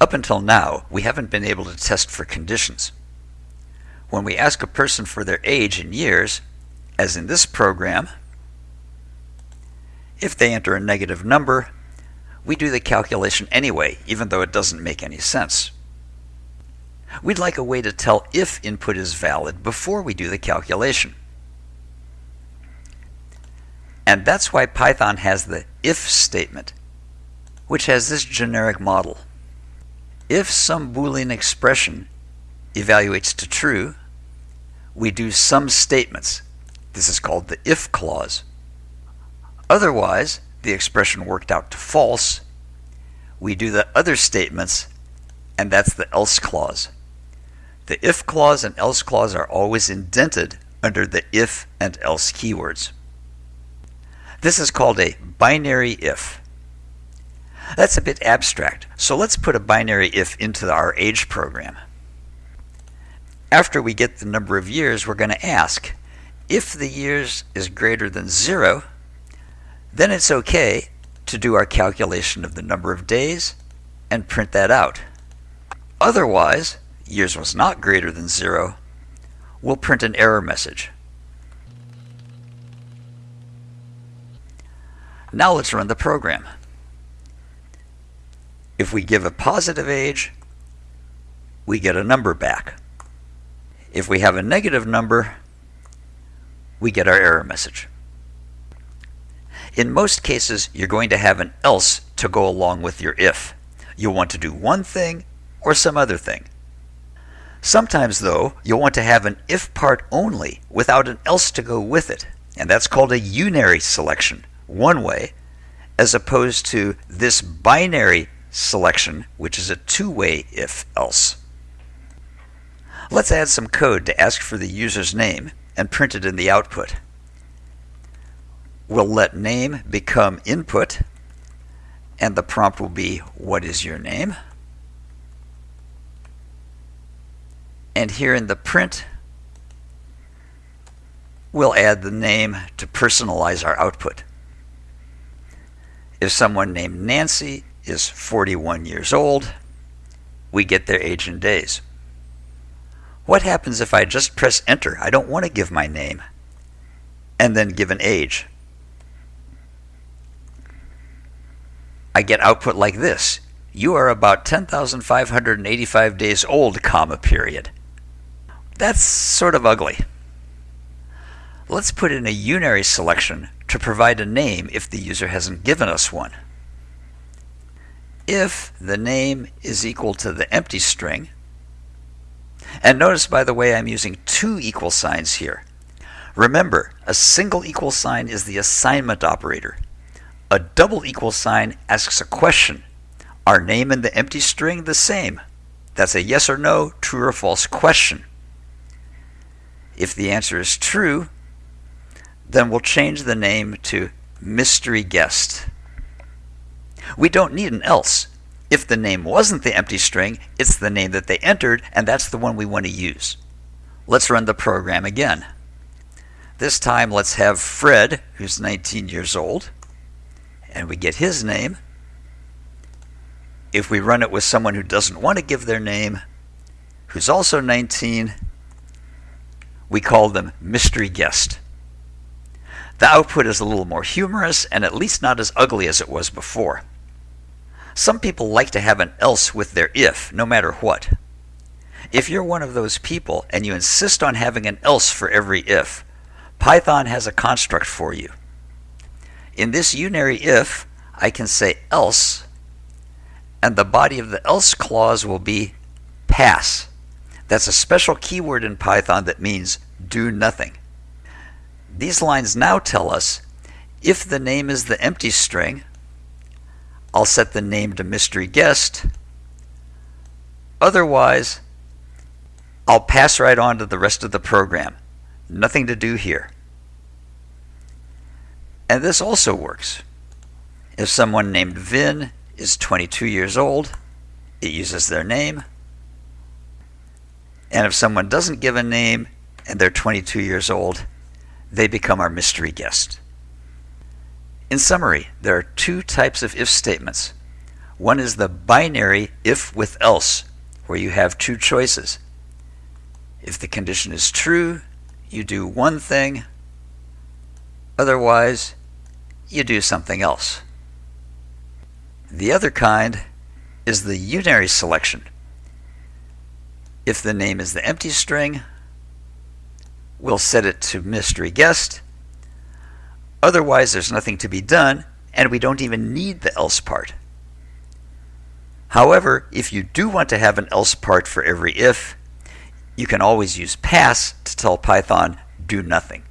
Up until now, we haven't been able to test for conditions. When we ask a person for their age in years, as in this program, if they enter a negative number, we do the calculation anyway, even though it doesn't make any sense. We'd like a way to tell if input is valid before we do the calculation. And that's why Python has the if statement, which has this generic model. If some Boolean expression evaluates to true, we do some statements. This is called the if clause. Otherwise, the expression worked out to false, we do the other statements, and that's the else clause. The if clause and else clause are always indented under the if and else keywords. This is called a binary if. That's a bit abstract, so let's put a binary if into our age program. After we get the number of years, we're going to ask, if the years is greater than zero, then it's okay to do our calculation of the number of days and print that out. Otherwise, years was not greater than zero, we'll print an error message. Now let's run the program. If we give a positive age, we get a number back. If we have a negative number, we get our error message. In most cases, you're going to have an else to go along with your if. You'll want to do one thing or some other thing. Sometimes, though, you'll want to have an if part only without an else to go with it, and that's called a unary selection, one way, as opposed to this binary selection, which is a two-way if-else. Let's add some code to ask for the user's name and print it in the output. We'll let name become input, and the prompt will be, what is your name? And here in the print, we'll add the name to personalize our output. If someone named Nancy is 41 years old, we get their age in days. What happens if I just press enter? I don't want to give my name and then give an age. I get output like this. You are about 10,585 days old, comma, period. That's sort of ugly. Let's put in a unary selection to provide a name if the user hasn't given us one. If the name is equal to the empty string, and notice, by the way, I'm using two equal signs here. Remember, a single equal sign is the assignment operator. A double equal sign asks a question. Are name and the empty string the same? That's a yes or no, true or false question. If the answer is true, then we'll change the name to mystery guest. We don't need an else. If the name wasn't the empty string, it's the name that they entered, and that's the one we want to use. Let's run the program again. This time, let's have Fred, who's 19 years old, and we get his name. If we run it with someone who doesn't want to give their name, who's also 19, we call them mystery guest. The output is a little more humorous and at least not as ugly as it was before. Some people like to have an else with their if, no matter what. If you're one of those people and you insist on having an else for every if, Python has a construct for you. In this unary if, I can say else, and the body of the else clause will be pass. That's a special keyword in Python that means do nothing. These lines now tell us if the name is the empty string, I'll set the name to mystery guest. Otherwise, I'll pass right on to the rest of the program. Nothing to do here. And this also works. If someone named Vin is 22 years old, it uses their name. And if someone doesn't give a name and they're 22 years old, they become our mystery guest. In summary, there are two types of if statements. One is the binary if with else, where you have two choices. If the condition is true, you do one thing, otherwise, you do something else. The other kind is the unary selection. If the name is the empty string, we'll set it to mystery guest. Otherwise, there's nothing to be done, and we don't even need the else part. However, if you do want to have an else part for every if, you can always use pass to tell Python do nothing.